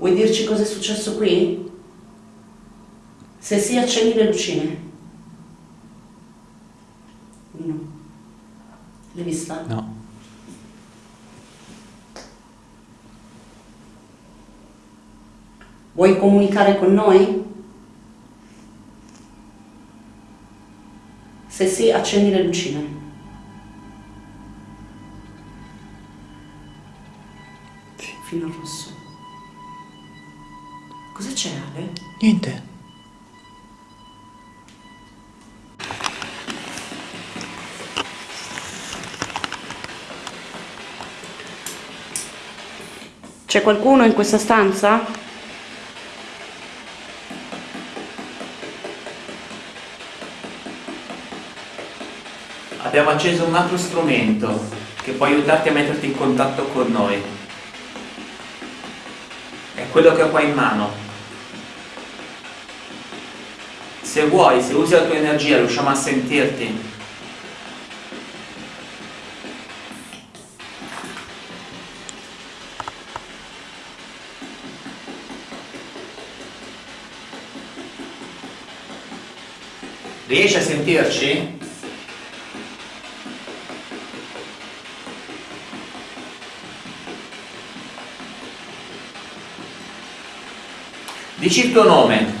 Vuoi dirci cosa è successo qui? Se sì, accendi le lucine. Uno. L'hai vista? No. Vuoi comunicare con noi? Se sì, accendi le lucine. C'è Ale? Niente. C'è qualcuno in questa stanza? Abbiamo acceso un altro strumento che può aiutarti a metterti in contatto con noi. È quello che ho qua in mano. Se vuoi, se usi la tua energia, riusciamo a sentirti. Riesci a sentirci? Dici il tuo nome.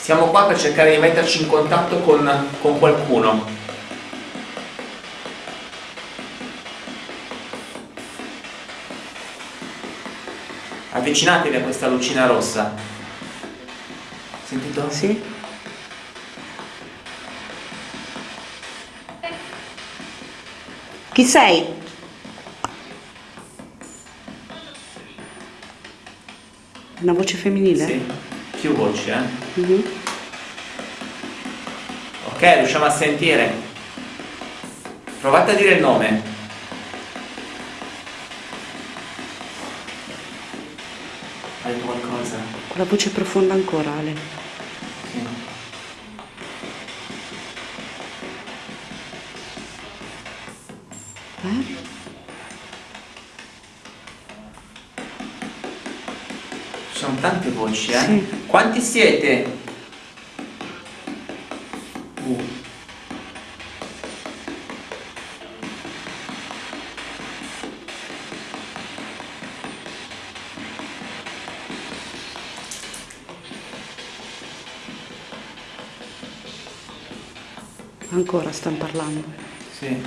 Siamo qua per cercare di metterci in contatto con, con qualcuno. Avvicinatevi a questa lucina rossa. Sentito? Sì. Chi sei? Una voce femminile? Sì. Più voci, eh? Mhm. Ok, riusciamo a sentire. Provate a dire il nome. Hai detto qualcosa? Con la voce profonda ancora, Ale. Sì. Voci, eh? Sì. Quanti siete? Uh. Ancora stanno parlando. Sì,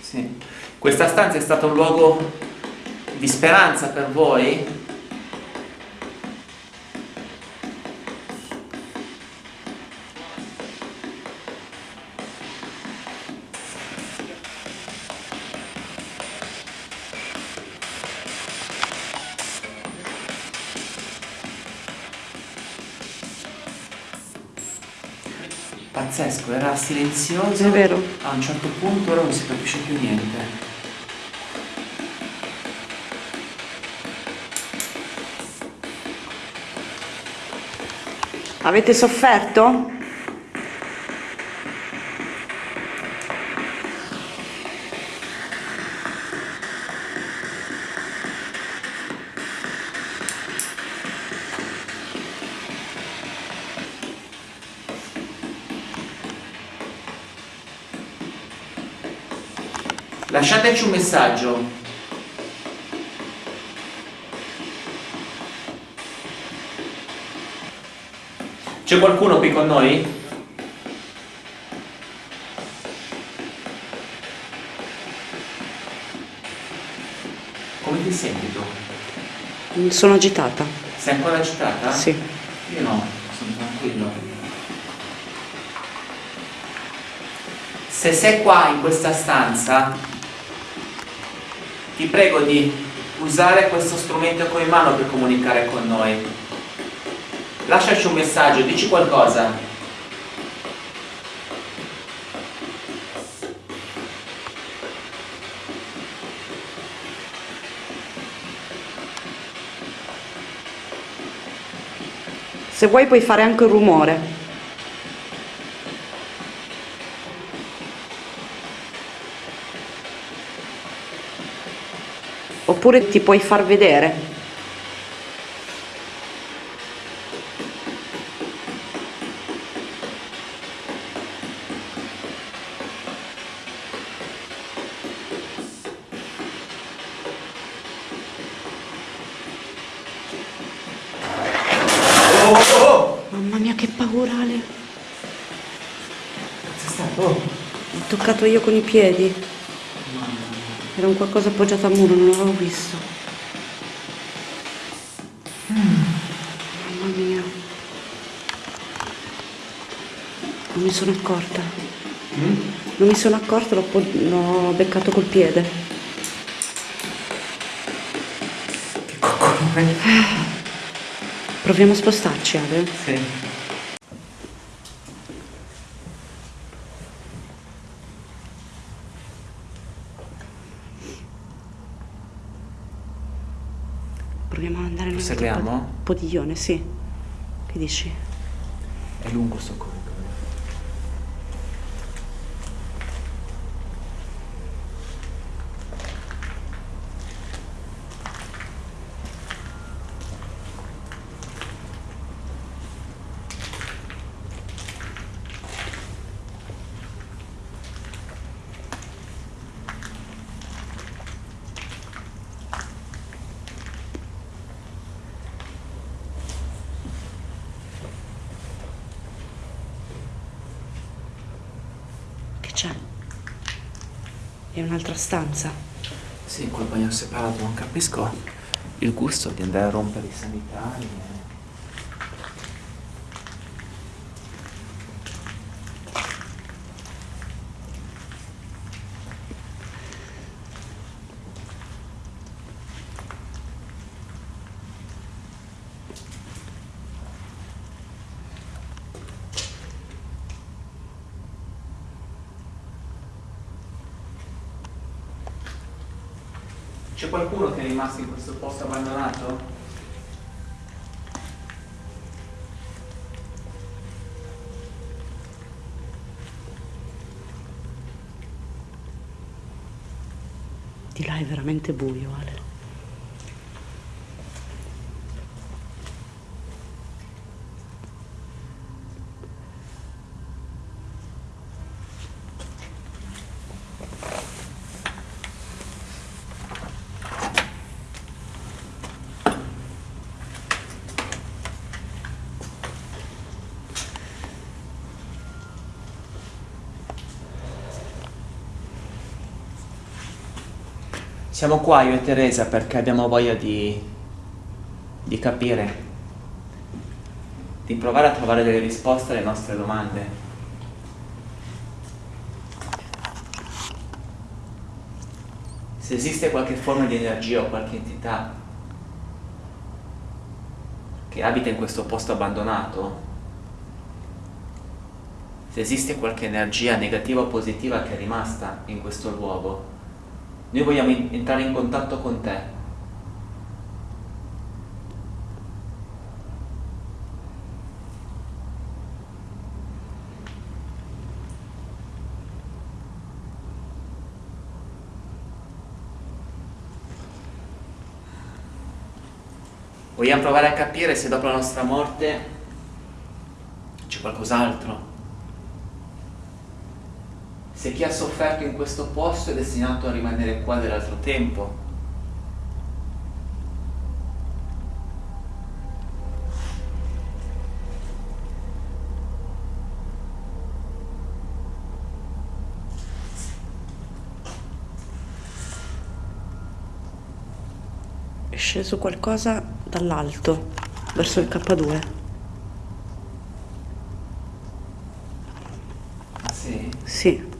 sì. Questa stanza è stata un luogo di speranza per voi? Pazzesco, era silenzioso. A un certo punto ora non si capisce più niente. Avete sofferto? Lasciateci un messaggio. C'è qualcuno qui con noi? Come ti senti tu? Sono agitata. Sei ancora agitata? Sì. Io no, sono tranquillo. Se sei qua in questa stanza, ti prego di usare questo strumento che ho in mano per comunicare con noi. Lasciaci un messaggio, dici qualcosa. Se vuoi puoi fare anche un rumore. Oppure ti puoi far vedere. Mamma mia che paura Ale. Stato? Oh. Ho toccato io con i piedi. Era un qualcosa appoggiato al muro, non l'avevo visto. Mamma mia. Non mi sono accorta. Non mi sono accorta, l'ho beccato col piede. Che coccolone. Proviamo a spostarci, Ale. Sì. Proviamo ad andare nel Proseguiamo? Podiglione, sì. Che dici? È lungo sto corridoio. Che c'è? È un'altra stanza. Sì, col bagno separato non capisco il gusto di andare a rompere i sanitari. C'è qualcuno che è rimasto in questo posto abbandonato? Di là è veramente buio, Ale. Siamo qua io e Teresa perché abbiamo voglia di, di capire, di provare a trovare delle risposte alle nostre domande. Se esiste qualche forma di energia o qualche entità che abita in questo posto abbandonato, se esiste qualche energia negativa o positiva che è rimasta in questo luogo, noi vogliamo entrare in contatto con te. Vogliamo provare a capire se dopo la nostra morte c'è qualcos'altro. Se chi ha sofferto in questo posto è destinato a rimanere qua dell'altro tempo. È sceso qualcosa dall'alto, verso il K2. Ah sì? Sì.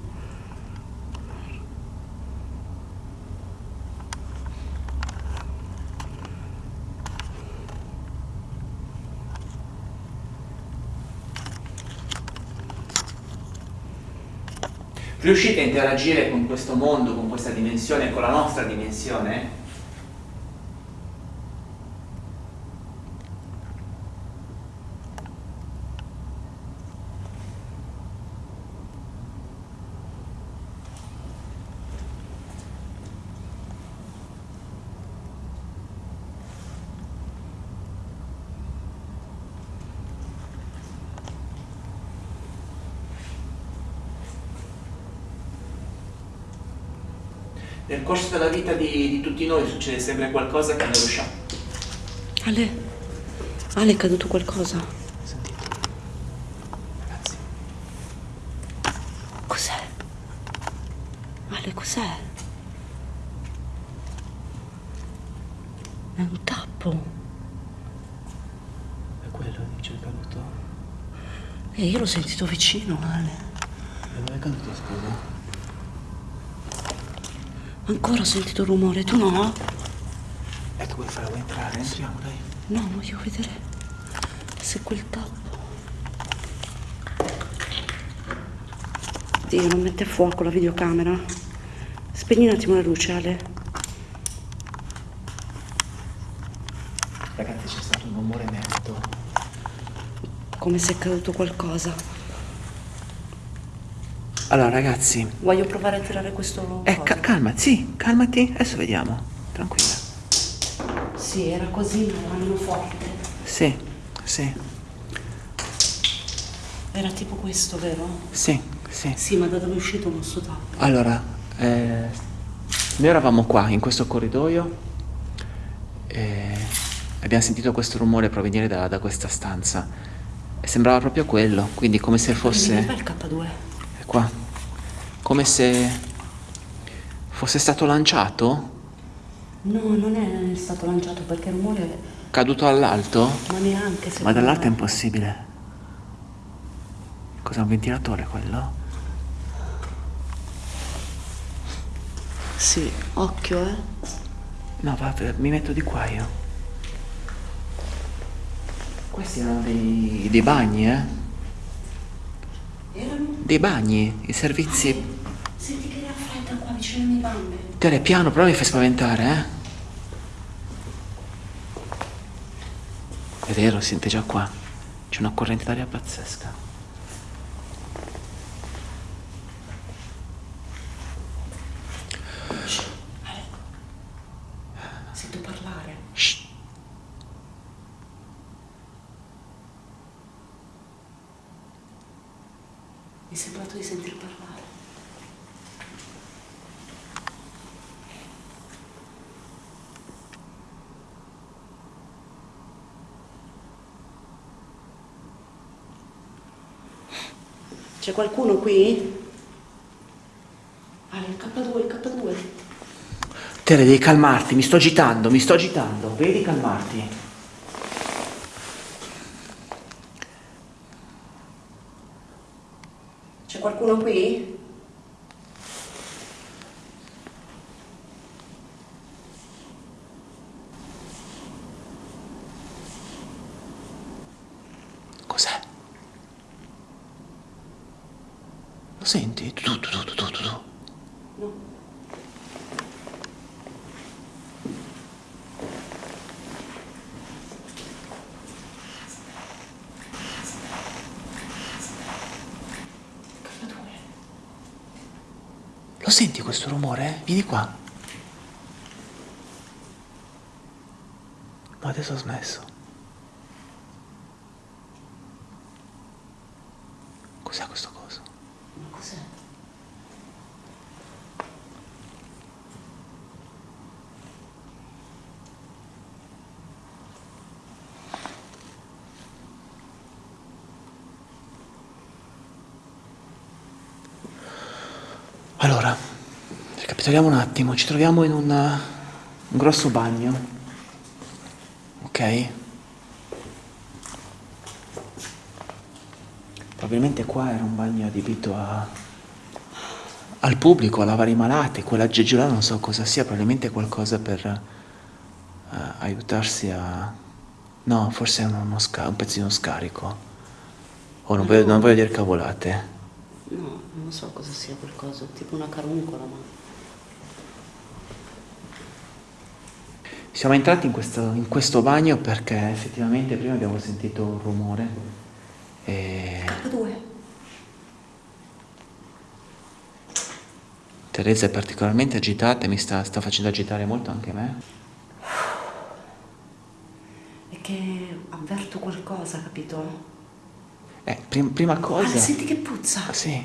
Riuscite a interagire con questo mondo, con questa dimensione, con la nostra dimensione? Nel corso della vita di, di tutti noi succede sempre qualcosa che non riusciamo. Ale, Ale è caduto qualcosa. Sentite. Ragazzi, Cos'è? Ale, cos'è? È un tappo. è quello dice è caduto. E io l'ho sentito vicino, Ale. E dove è caduto, scusa? Ancora ho sentito rumore, tu no? E tu vuoi fare? Vuoi entrare? Entriamo, dai. No, voglio vedere se quel tappo. Dio, non mette a fuoco la videocamera. Spegni un attimo la luce, Ale. Ragazzi, c'è stato un rumore netto. Come se è caduto qualcosa. Allora, ragazzi, Voglio provare a tirare questo. eh, coso. ca- calma, sì, calmati. Adesso vediamo. Tranquilla. Sì, era così, ma meno forte. Sì, sì, Era tipo questo, vero? sì, sì. Sì, ma da dove è uscito il nostro tappo? Allora, eh, noi eravamo qua, in questo corridoio, e abbiamo sentito questo rumore provenire da, da questa stanza. E sembrava proprio quello, quindi come se fosse... il K2? È qua. Come se fosse stato lanciato, No, non è stato lanciato perché il rumore. caduto all'alto. Ma neanche se. Ma dall'alto è impossibile. Cos'è un ventilatore quello? Sì, occhio, eh. No, va, mi metto di qua io. Questi erano dei, dei bagni, eh? Dei bagni, i servizi. Senti che era fredda qua vicino alle mie gambe. Tere, piano, però mi fai spaventare, eh? È vero, sente già qua. C'è una corrente d'aria pazzesca. Sento parlare. Shh. Mi è sembrato di sentir parlare. C'è qualcuno qui? Ah, il K2, il K2. Tere, devi calmarti, mi sto agitando, mi sto agitando. Vedi calmarti. C'è qualcuno qui? Cos'è? Lo senti? Tu, tu, tu, tu, tu, tu, tu. No. K2. Lo senti questo rumore? Vieni qua. Ma adesso ho smesso. Cos'è questo coso? Ma cos'è? Allora, ricapitoliamo un attimo. Ci troviamo in un, un grosso bagno. Ok? Probabilmente qua era un bagno adibito a, al pubblico, a lavare i malati. Quell'aggeggio là non so cosa sia, probabilmente qualcosa per eh, aiutarsi a... No, forse è uno, uno un pezzino scarico. Oh, non non voglio dire cavolate. No, non so cosa sia quel coso, tipo una caruncola, ma... Siamo entrati in questo, in questo bagno perché effettivamente prima abbiamo sentito un rumore e K2. Teresa è particolarmente agitata e mi sta, sta facendo agitare molto anche me. È che avverto qualcosa, capito? Eh, prim- prima Ah, cosa... senti che puzza. Ah, sì,